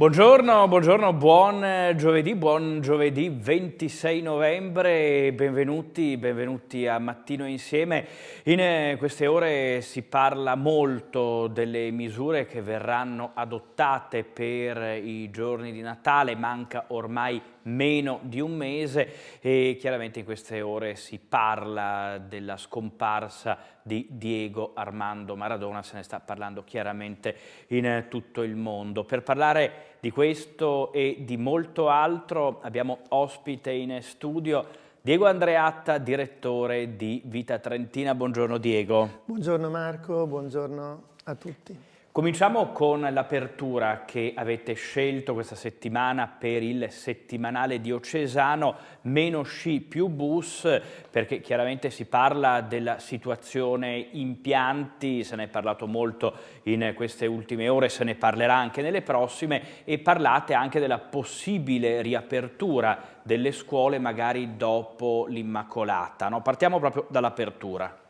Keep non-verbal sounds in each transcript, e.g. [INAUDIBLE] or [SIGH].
Buongiorno, buongiorno, buon giovedì, buon giovedì 26 novembre, benvenuti, benvenuti a Mattino Insieme. In eh, queste ore si parla molto delle misure che verranno adottate per i giorni di Natale, manca ormai meno di un mese e chiaramente in queste ore si parla della scomparsa di Diego Armando Maradona, se ne sta parlando chiaramente in tutto il mondo. Per parlare di questo e di molto altro abbiamo ospite in studio Diego Andreatta, direttore di Vita Trentina. Buongiorno Diego. Buongiorno Marco, buongiorno a tutti. Cominciamo con l'apertura che avete scelto questa settimana per il settimanale diocesano, meno sci più bus, perché chiaramente si parla della situazione impianti, se ne è parlato molto in queste ultime ore, se ne parlerà anche nelle prossime e parlate anche della possibile riapertura delle scuole magari dopo l'Immacolata. No? Partiamo proprio dall'apertura.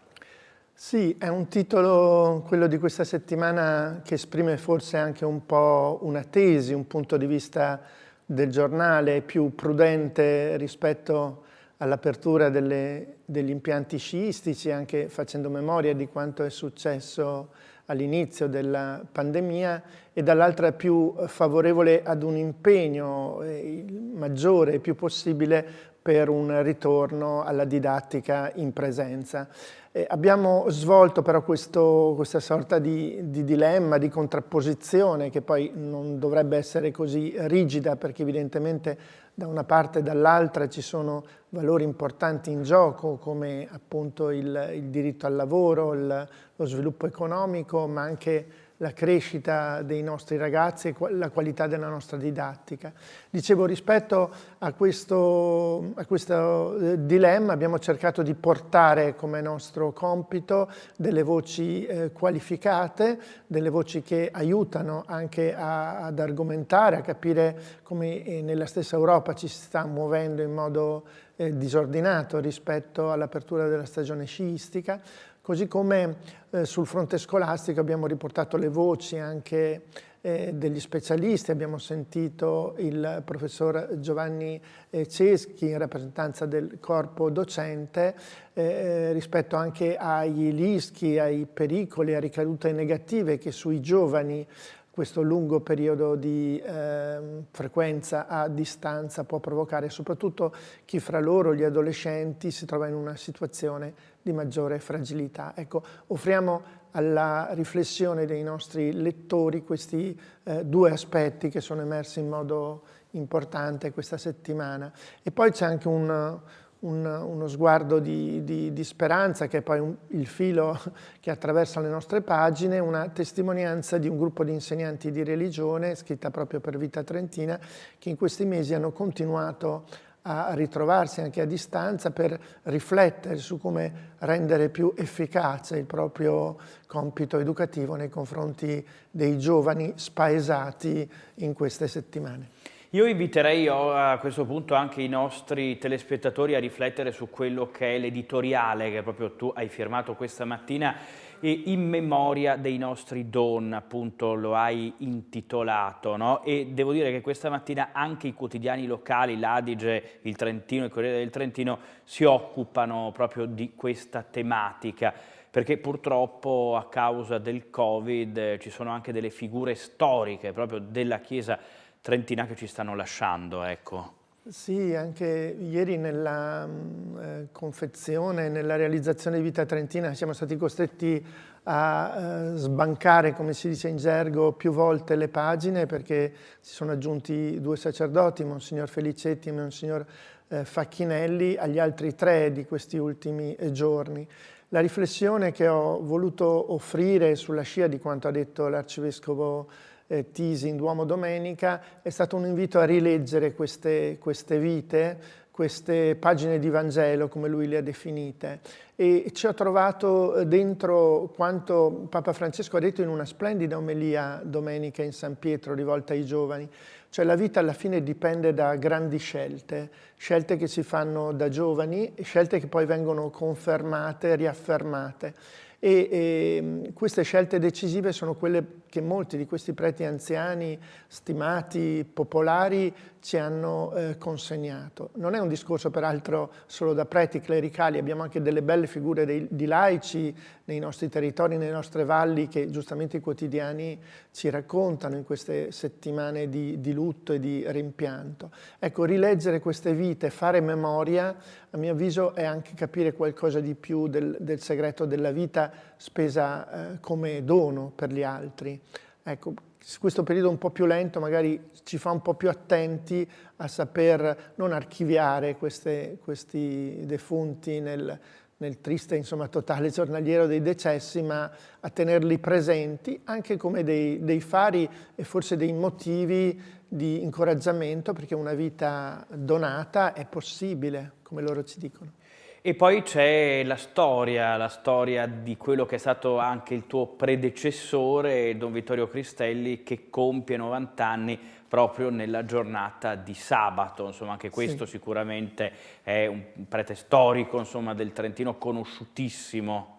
Sì, è un titolo, quello di questa settimana, che esprime forse anche un po' una tesi, un punto di vista del giornale più prudente rispetto all'apertura degli impianti sciistici, anche facendo memoria di quanto è successo all'inizio della pandemia, e dall'altra più favorevole ad un impegno eh, maggiore e più possibile per un ritorno alla didattica in presenza. Eh, abbiamo svolto però questo, questa sorta di, di, dilemma, di contrapposizione che poi non dovrebbe essere così rigida perché evidentemente da una parte e dall'altra ci sono valori importanti in gioco come appunto il, il diritto al lavoro, il, lo sviluppo economico ma anche la crescita dei nostri ragazzi e la qualità della nostra didattica. Dicevo, rispetto a questo, a questo eh, dilemma abbiamo cercato di portare come nostro compito delle voci eh, qualificate, delle voci che aiutano anche a, ad argomentare, a capire come eh, nella stessa Europa ci si sta muovendo in modo eh, disordinato rispetto all'apertura della stagione sciistica, Così come eh, sul fronte scolastico abbiamo riportato le voci anche eh, degli specialisti, abbiamo sentito il professor Giovanni eh, Ceschi in rappresentanza del corpo docente eh, eh, rispetto anche ai rischi, ai pericoli, a ricadute negative che sui giovani questo lungo periodo di eh, frequenza a distanza può provocare, soprattutto chi fra loro, gli adolescenti, si trova in una situazione di maggiore fragilità. Ecco, offriamo alla riflessione dei nostri lettori questi eh, due aspetti che sono emersi in modo importante questa settimana. E poi c'è anche un, un, uno sguardo di, di, di, speranza, che è poi un, il filo [LAUGHS] che attraversa le nostre pagine, una testimonianza di un gruppo di insegnanti di religione, scritta proprio per Vita Trentina, che in questi mesi hanno continuato a ritrovarsi anche a distanza per riflettere su come rendere più efficace il proprio compito educativo nei confronti dei giovani spaesati in queste settimane. Io inviterei a questo punto anche i nostri telespettatori a riflettere su quello che è l'editoriale che proprio tu hai firmato questa mattina in memoria dei nostri don, appunto lo hai intitolato, no? e devo dire che questa mattina anche i quotidiani locali, l'Adige, il Trentino, il Corriere del Trentino, si occupano proprio di questa tematica perché purtroppo a causa del Covid eh, ci sono anche delle figure storiche proprio della Chiesa trentina che ci stanno lasciando, ecco. Sì, anche ieri nella mm, eh, confezione, nella realizzazione di Vita Trentina siamo stati costretti a eh, sbancare, come si dice in gergo, più volte le pagine perché si sono aggiunti due sacerdoti, Monsignor Felicetti e Monsignor eh, Facchinelli, agli altri tre di questi ultimi eh, giorni. La riflessione che ho voluto offrire sulla scia di quanto ha detto l'Arcivescovo eh, Tisi Duomo Domenica, è stato un invito a rileggere queste, queste vite, queste pagine di Vangelo, come lui le ha definite, e ci ho trovato eh, dentro quanto Papa Francesco ha detto in una splendida omelia domenica in San Pietro rivolta ai giovani, cioè la vita alla fine dipende da grandi scelte, scelte che si fanno da giovani, scelte che poi vengono confermate, riaffermate. E, e queste scelte decisive sono quelle che molti di questi preti anziani, stimati, popolari, ci hanno eh, consegnato. Non è un discorso peraltro solo da preti clericali, abbiamo anche delle belle figure dei, di laici nei nostri territori, nelle nostre valli che giustamente i quotidiani ci raccontano in queste settimane di, di lutto e di rimpianto. Ecco, rileggere queste vite, fare memoria, a mio avviso è anche capire qualcosa di più del, del segreto della vita spesa eh, come dono per gli altri. Ecco, questo periodo un po' più lento magari ci fa un po' più attenti a saper non archiviare queste, questi defunti nel, nel triste, insomma, totale giornaliero dei decessi, ma a tenerli presenti anche come dei, dei fari e forse dei motivi di incoraggiamento perché una vita donata è possibile, come loro ci dicono. E poi c'è la storia, la storia di quello che è stato anche il tuo predecessore, Don Vittorio Cristelli, che compie 90 anni proprio nella giornata di sabato. Insomma, anche questo sì. sicuramente è un prete storico insomma, del Trentino conosciutissimo.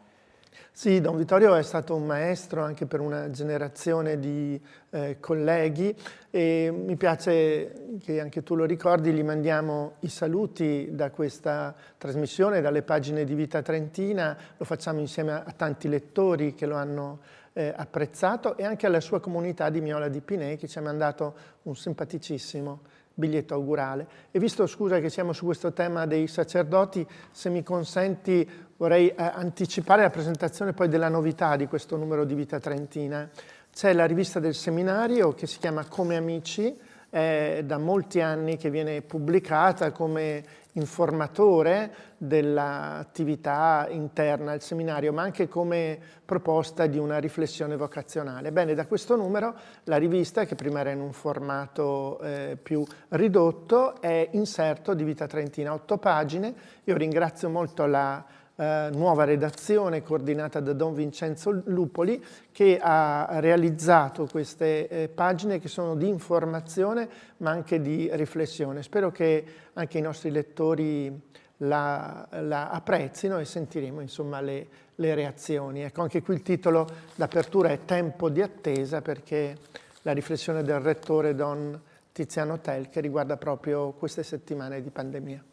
Sì, Don Vittorio è stato un maestro anche per una generazione di eh, colleghi e mi piace che anche tu lo ricordi, gli mandiamo i saluti da questa trasmissione, dalle pagine di Vita Trentina, lo facciamo insieme a, a tanti lettori che lo hanno eh, apprezzato e anche alla sua comunità di Miola di Pinei che ci ha mandato un simpaticissimo biglietto augurale. E visto, scusa, che siamo su questo tema dei sacerdoti, se mi consenti vorrei eh, anticipare la presentazione poi della novità di questo numero di Vita Trentina. C'è la rivista del seminario che si chiama Come Amici, è da molti anni che viene pubblicata come informatore dell'attività interna al seminario, ma anche come proposta di una riflessione vocazionale. Bene, da questo numero la rivista, che prima era in un formato eh, più ridotto, è inserto di Vita Trentina, otto pagine. Io ringrazio molto la eh, nuova redazione coordinata da Don Vincenzo Lupoli che ha realizzato queste eh, pagine che sono di informazione ma anche di riflessione. Spero che anche i nostri lettori la, la apprezzino e sentiremo insomma le, le reazioni. Ecco, anche qui il titolo d'apertura è Tempo di attesa perché la riflessione del rettore Don Tiziano Tel che riguarda proprio queste settimane di pandemia.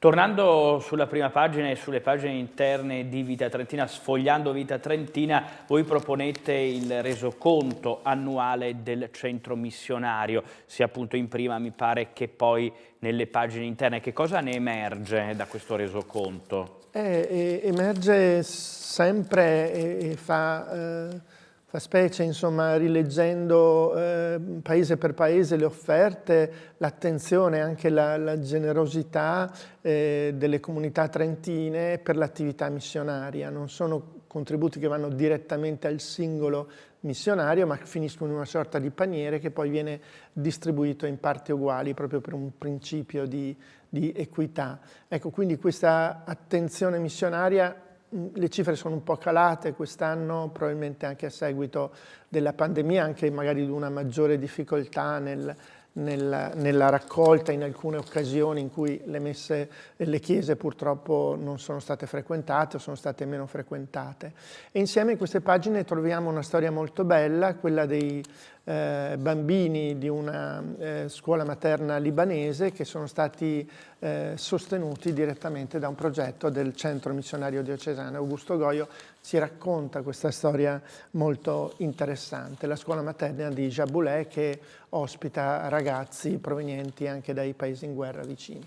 Tornando sulla prima pagina e sulle pagine interne di Vita Trentina, sfogliando Vita Trentina, voi proponete il resoconto annuale del centro missionario, sia appunto in prima mi pare che poi nelle pagine interne. Che cosa ne emerge da questo resoconto? Eh, emerge sempre e, e fa... Eh Fa specie, insomma, rileggendo eh, paese per paese le offerte, l'attenzione, anche la, la generosità eh, delle comunità trentine per l'attività missionaria. Non sono contributi che vanno direttamente al singolo missionario, ma finiscono in una sorta di paniere che poi viene distribuito in parti uguali, proprio per un principio di, di equità. Ecco, quindi questa attenzione missionaria le cifre sono un po' calate quest'anno, probabilmente anche a seguito della pandemia, anche magari di una maggiore difficoltà nel, nella, nella, raccolta in alcune occasioni in cui le messe e le chiese purtroppo non sono state frequentate o sono state meno frequentate. E insieme in queste pagine troviamo una storia molto bella, quella dei eh, bambini di una eh, scuola materna libanese che sono stati eh, sostenuti direttamente da un progetto del Centro Missionario Diocesano. Augusto Goio ci racconta questa storia molto interessante, la scuola materna di Jaboulé che ospita ragazzi provenienti anche dai paesi in guerra vicini.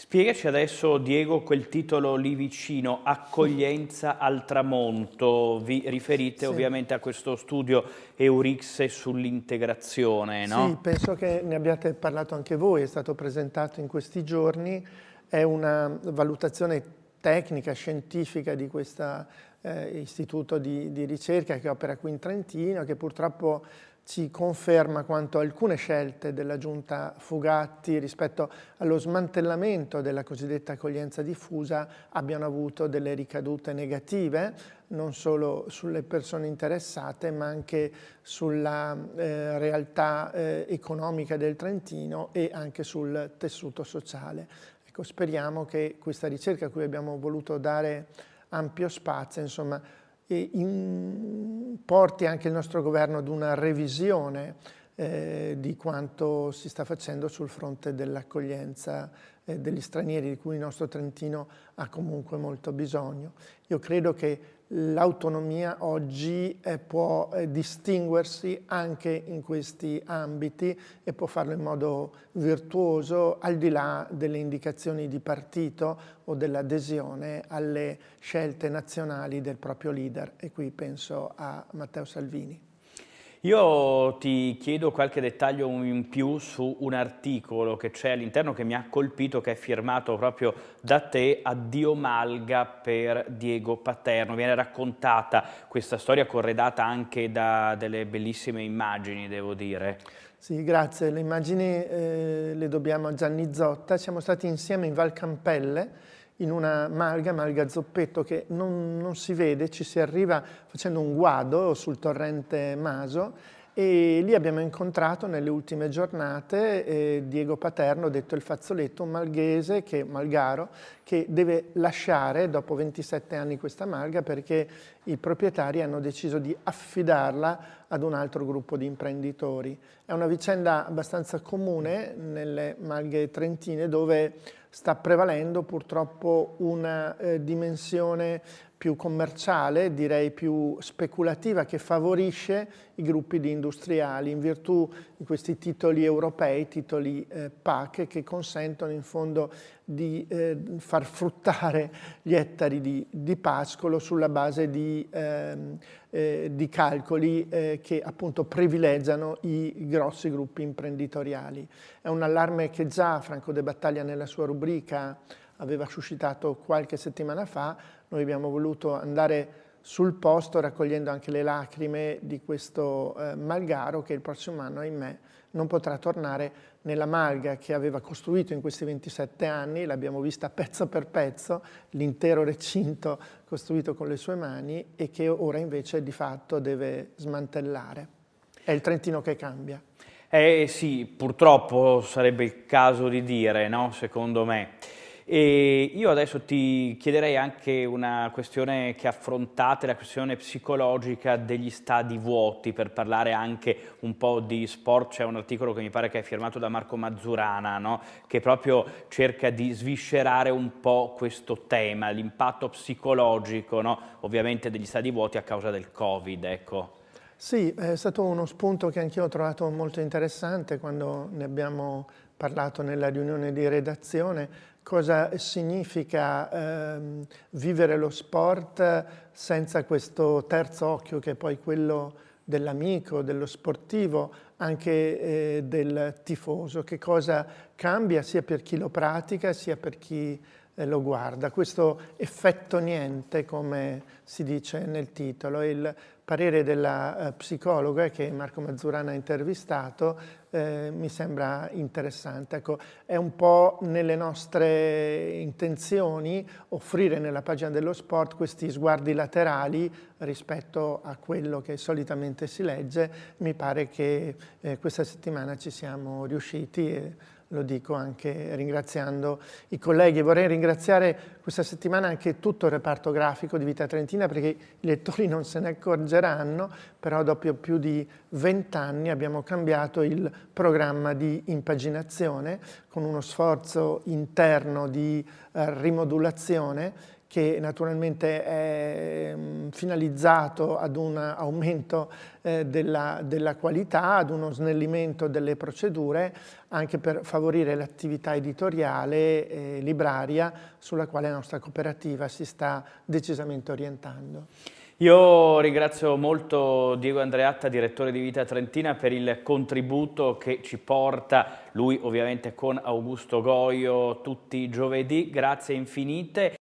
Spiegaci adesso, Diego, quel titolo lì vicino, Accoglienza al tramonto. Vi riferite sì. ovviamente a questo studio Eurixe sull'integrazione, no? Sì, penso che ne abbiate parlato anche voi, è stato presentato in questi giorni. È una valutazione tecnica, scientifica di questo eh, istituto di, di ricerca che opera qui in Trentino, che purtroppo ci conferma quanto alcune scelte della giunta Fugatti rispetto allo smantellamento della cosiddetta accoglienza diffusa abbiano avuto delle ricadute negative non solo sulle persone interessate ma anche sulla eh, realtà eh, economica del Trentino e anche sul tessuto sociale. Ecco, speriamo che questa ricerca a cui abbiamo voluto dare ampio spazio insomma, in, porti anche il nostro governo ad una revisione eh, di quanto si sta facendo sul fronte dell'accoglienza eh, degli stranieri di cui il nostro Trentino ha comunque molto bisogno. Io credo che l'autonomia oggi eh, può eh, distinguersi anche in questi ambiti e può farlo in modo virtuoso al di là delle indicazioni di partito o dell'adesione alle scelte nazionali del proprio leader e qui penso a Matteo Salvini. Io ti chiedo qualche dettaglio in più su un articolo che c'è all'interno che mi ha colpito, che è firmato proprio da te, Addio Malga per Diego Paterno. Viene raccontata questa storia corredata anche da delle bellissime immagini, devo dire. Sì, grazie. Le immagini eh, le dobbiamo a Gianni Zotta. Siamo stati insieme in Val Campelle, in una malga, malga zoppetto, che non, non, si vede, ci si arriva facendo un guado sul torrente Maso e lì abbiamo incontrato nelle ultime giornate eh, Diego Paterno, detto il fazzoletto, un malghese, che, malgaro, che deve lasciare dopo 27 anni questa malga perché i proprietari hanno deciso di affidarla ad un altro gruppo di imprenditori. È una vicenda abbastanza comune nelle malghe trentine dove sta prevalendo purtroppo una eh, dimensione più commerciale, direi più speculativa, che favorisce i gruppi di industriali in virtù di questi titoli europei, titoli eh, PAC, che consentono in fondo di eh, far fruttare gli ettari di, di pascolo sulla base di, ehm, eh, di calcoli eh, che appunto privilegiano i grossi gruppi imprenditoriali. È un allarme che già Franco De Battaglia nella sua rubrica aveva suscitato qualche settimana fa, noi abbiamo voluto andare sul posto raccogliendo anche le lacrime di questo eh, malgaro che il prossimo anno, ahimè, non potrà tornare nella malga che aveva costruito in questi 27 anni, l'abbiamo vista pezzo per pezzo, l'intero recinto costruito con le sue mani e che ora invece di fatto deve smantellare. È il Trentino che cambia. Eh sì, purtroppo sarebbe il caso di dire, no? secondo me. E io adesso ti chiederei anche una questione che affrontate, la questione psicologica degli stadi vuoti, per parlare anche un po' di sport. C'è un articolo che mi pare che è firmato da Marco Mazzurana, no? che proprio cerca di sviscerare un po' questo tema, l'impatto psicologico, no? ovviamente degli stadi vuoti a causa del Covid. Ecco. Sì, è stato uno spunto che anch'io ho trovato molto interessante quando ne abbiamo parlato nella riunione di redazione, cosa significa ehm, vivere lo sport senza questo terzo occhio che è poi quello dell'amico, dello sportivo, anche eh, del tifoso, che cosa cambia sia per chi lo pratica sia per chi eh, lo guarda. Questo effetto niente, come si dice nel titolo, il parere della eh, psicologa che Marco Mazzurana ha intervistato eh, mi sembra interessante. Ecco, è un po' nelle nostre intenzioni offrire nella pagina dello sport questi sguardi laterali rispetto a quello che solitamente si legge. Mi pare che eh, questa settimana ci siamo riusciti e lo dico anche ringraziando i colleghi. Vorrei ringraziare questa settimana anche tutto il reparto grafico di Vita Trentina perché i lettori non se ne accorgeranno, però dopo più di vent'anni abbiamo cambiato il programma di impaginazione con uno sforzo interno di eh, rimodulazione che naturalmente è mm, finalizzato ad un aumento eh, della, della, qualità, ad uno snellimento delle procedure, anche per favorire l'attività editoriale e libraria sulla quale la nostra cooperativa si sta decisamente orientando. Io ringrazio molto Diego Andreatta, direttore di Vita Trentina, per il contributo che ci porta, lui ovviamente con Augusto Goio, tutti i giovedì. Grazie infinite.